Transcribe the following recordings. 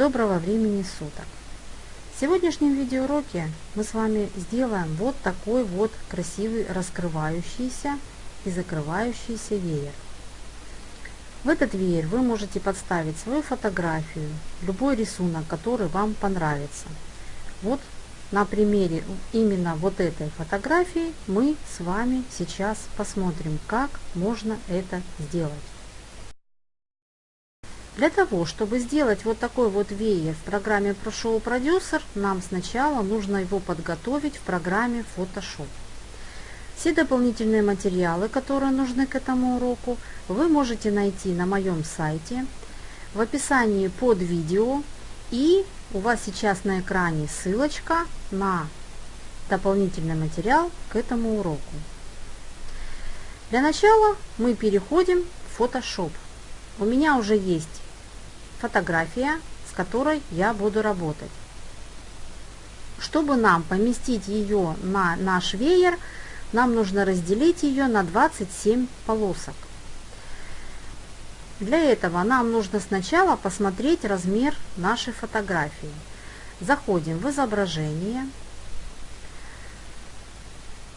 Доброго времени суток! В сегодняшнем видеоуроке мы с вами сделаем вот такой вот красивый раскрывающийся и закрывающийся веер. В этот веер вы можете подставить свою фотографию, любой рисунок, который вам понравится. Вот на примере именно вот этой фотографии мы с вами сейчас посмотрим, как можно это сделать. Для того, чтобы сделать вот такой вот веер в программе ProShow Producer, нам сначала нужно его подготовить в программе Photoshop. Все дополнительные материалы, которые нужны к этому уроку, вы можете найти на моем сайте, в описании под видео и у вас сейчас на экране ссылочка на дополнительный материал к этому уроку. Для начала мы переходим в Photoshop. У меня уже есть фотография, с которой я буду работать. Чтобы нам поместить ее на наш веер, нам нужно разделить ее на 27 полосок. Для этого нам нужно сначала посмотреть размер нашей фотографии. Заходим в изображение,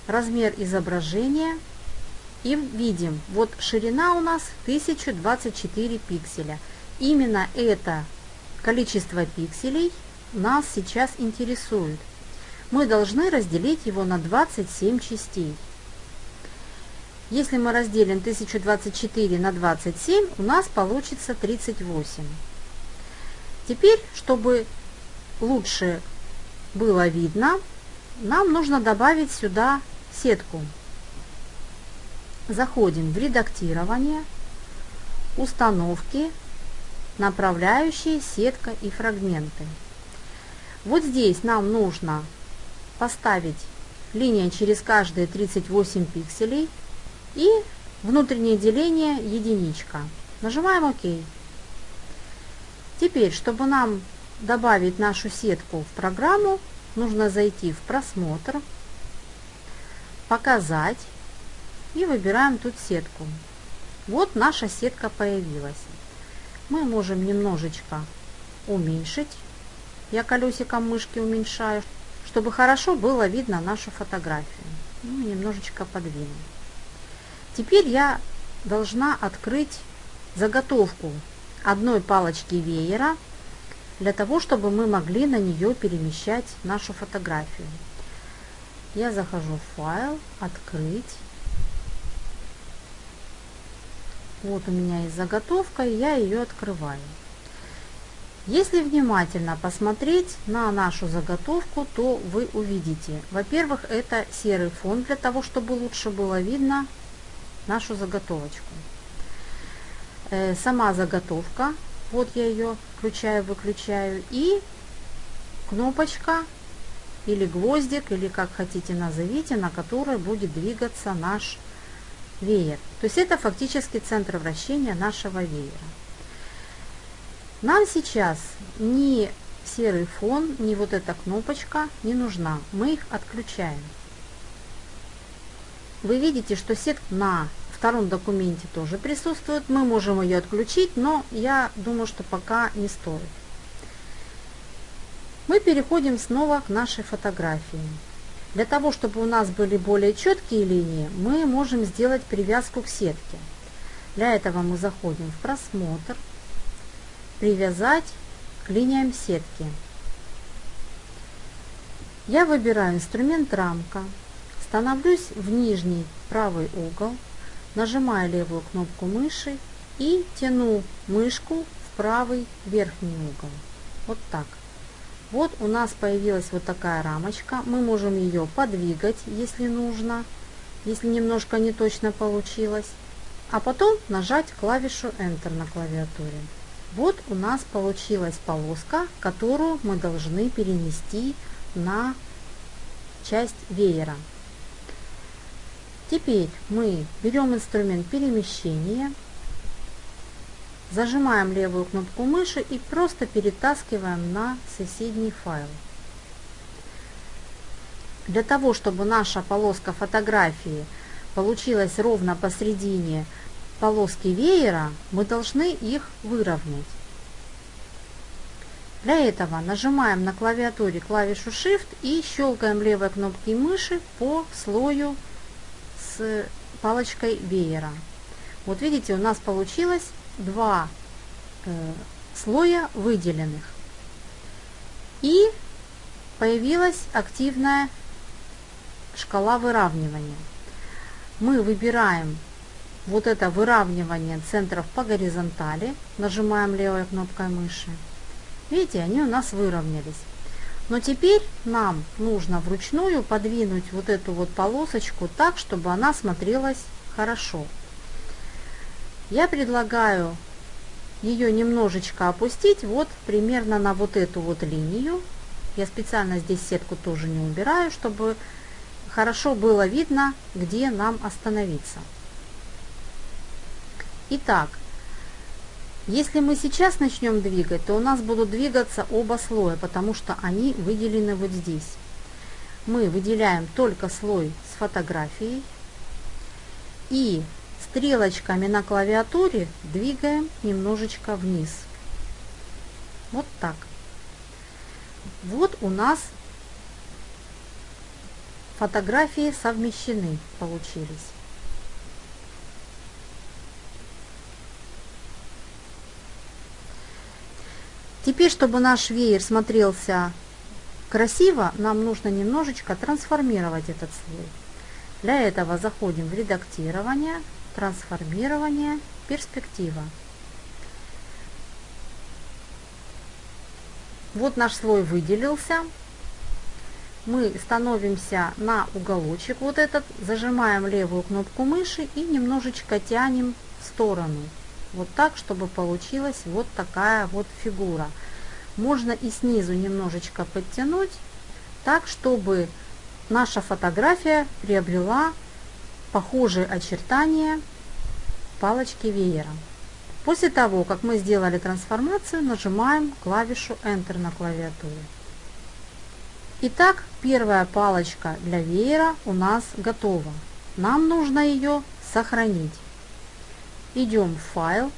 размер изображения и видим, вот ширина у нас 1024 пикселя – Именно это количество пикселей нас сейчас интересует. Мы должны разделить его на 27 частей. Если мы разделим 1024 на 27, у нас получится 38. Теперь, чтобы лучше было видно, нам нужно добавить сюда сетку. Заходим в редактирование, установки, направляющие, сетка и фрагменты. Вот здесь нам нужно поставить линия через каждые 38 пикселей и внутреннее деление единичка. Нажимаем ОК. Теперь, чтобы нам добавить нашу сетку в программу, нужно зайти в просмотр, показать и выбираем тут сетку. Вот наша сетка появилась мы можем немножечко уменьшить. Я колесиком мышки уменьшаю, чтобы хорошо было видно нашу фотографию. Ну, немножечко подвину. Теперь я должна открыть заготовку одной палочки веера для того, чтобы мы могли на нее перемещать нашу фотографию. Я захожу в файл, открыть. Вот у меня есть заготовка, я ее открываю. Если внимательно посмотреть на нашу заготовку, то вы увидите, во-первых, это серый фон для того, чтобы лучше было видно нашу заготовочку. Э, сама заготовка, вот я ее включаю, выключаю, и кнопочка или гвоздик, или как хотите назовите, на которой будет двигаться наш веер. То есть это фактически центр вращения нашего веера. Нам сейчас ни серый фон, ни вот эта кнопочка не нужна. Мы их отключаем. Вы видите, что сетка на втором документе тоже присутствует. Мы можем ее отключить, но я думаю, что пока не стоит. Мы переходим снова к нашей фотографии. Для того, чтобы у нас были более четкие линии, мы можем сделать привязку к сетке. Для этого мы заходим в просмотр, привязать к линиям сетки. Я выбираю инструмент рамка, становлюсь в нижний правый угол, нажимаю левую кнопку мыши и тяну мышку в правый верхний угол. Вот так. Вот у нас появилась вот такая рамочка. Мы можем ее подвигать, если нужно, если немножко не точно получилось. А потом нажать клавишу Enter на клавиатуре. Вот у нас получилась полоска, которую мы должны перенести на часть веера. Теперь мы берем инструмент перемещения Зажимаем левую кнопку мыши и просто перетаскиваем на соседний файл. Для того, чтобы наша полоска фотографии получилась ровно посередине полоски веера, мы должны их выровнять. Для этого нажимаем на клавиатуре клавишу Shift и щелкаем левой кнопкой мыши по слою с палочкой веера. Вот видите, у нас получилось два э, слоя выделенных. И появилась активная шкала выравнивания. Мы выбираем вот это выравнивание центров по горизонтали, нажимаем левой кнопкой мыши. Видите, они у нас выровнялись. Но теперь нам нужно вручную подвинуть вот эту вот полосочку так, чтобы она смотрелась хорошо. Я предлагаю ее немножечко опустить вот примерно на вот эту вот линию. Я специально здесь сетку тоже не убираю, чтобы хорошо было видно, где нам остановиться. Итак, если мы сейчас начнем двигать, то у нас будут двигаться оба слоя, потому что они выделены вот здесь. Мы выделяем только слой с фотографией и стрелочками на клавиатуре двигаем немножечко вниз. Вот так. Вот у нас фотографии совмещены, получились. Теперь, чтобы наш веер смотрелся красиво, нам нужно немножечко трансформировать этот слой. Для этого заходим в редактирование, трансформирование, перспектива. Вот наш слой выделился. Мы становимся на уголочек вот этот, зажимаем левую кнопку мыши и немножечко тянем в сторону. Вот так, чтобы получилась вот такая вот фигура. Можно и снизу немножечко подтянуть, так, чтобы наша фотография приобрела похожие очертания палочки веера. После того, как мы сделали трансформацию, нажимаем клавишу Enter на клавиатуре. Итак, первая палочка для веера у нас готова. Нам нужно ее сохранить. Идем в файл,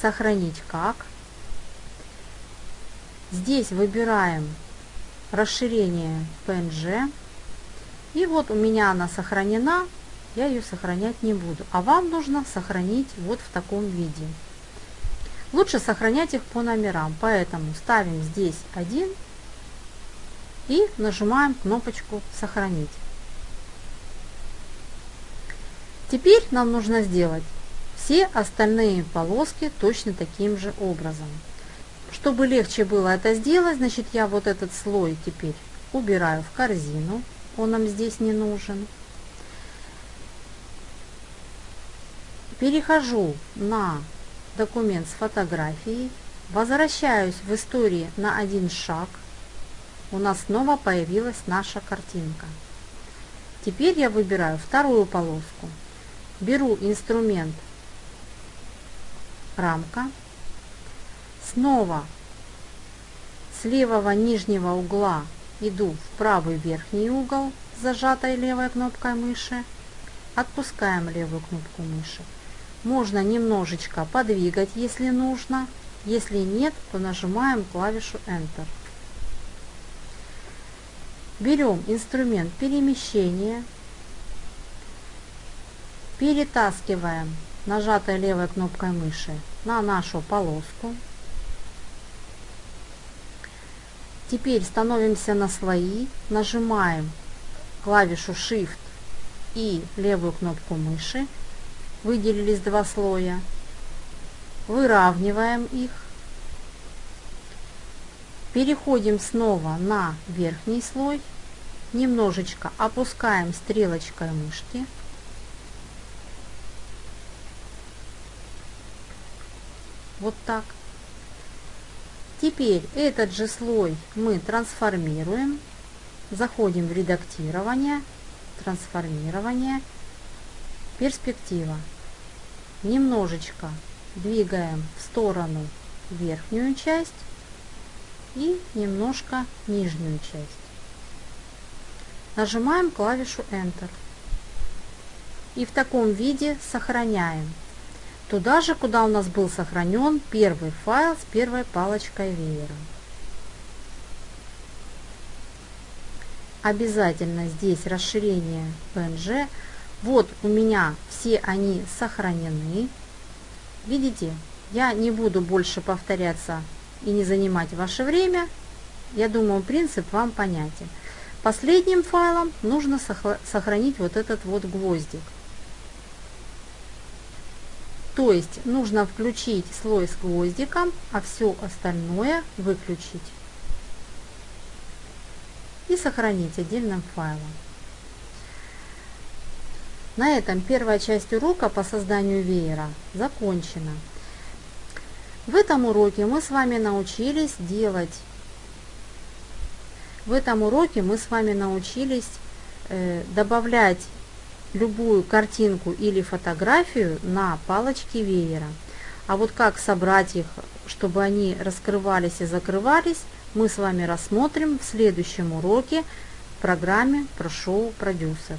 сохранить как. Здесь выбираем расширение PNG. И вот у меня она сохранена, я ее сохранять не буду. А вам нужно сохранить вот в таком виде. Лучше сохранять их по номерам, поэтому ставим здесь один и нажимаем кнопочку «Сохранить». Теперь нам нужно сделать все остальные полоски точно таким же образом. Чтобы легче было это сделать, значит я вот этот слой теперь убираю в корзину, он нам здесь не нужен. Перехожу на документ с фотографией, возвращаюсь в истории на один шаг, у нас снова появилась наша картинка. Теперь я выбираю вторую полоску, беру инструмент рамка. Снова с левого нижнего угла иду в правый верхний угол зажатой левой кнопкой мыши. Отпускаем левую кнопку мыши. Можно немножечко подвигать, если нужно. Если нет, то нажимаем клавишу Enter. Берем инструмент перемещения, перетаскиваем нажатой левой кнопкой мыши на нашу полоску. Теперь становимся на слои, нажимаем клавишу Shift и левую кнопку мыши. Выделились два слоя. Выравниваем их. Переходим снова на верхний слой. Немножечко опускаем стрелочкой мышки. Вот так. Теперь этот же слой мы трансформируем. Заходим в редактирование, трансформирование, перспектива немножечко двигаем в сторону верхнюю часть и немножко нижнюю часть. Нажимаем клавишу Enter. И в таком виде сохраняем. Туда же, куда у нас был сохранен первый файл с первой палочкой веера. Обязательно здесь расширение PNG вот у меня все они сохранены. Видите, я не буду больше повторяться и не занимать ваше время. Я думаю, принцип вам понятен. Последним файлом нужно сохранить вот этот вот гвоздик. То есть нужно включить слой с гвоздиком, а все остальное выключить. И сохранить отдельным файлом. На этом первая часть урока по созданию веера закончена. В этом уроке мы с вами научились делать в этом уроке мы с вами научились э, добавлять любую картинку или фотографию на палочки веера. А вот как собрать их, чтобы они раскрывались и закрывались, мы с вами рассмотрим в следующем уроке в программе ProShow Producer.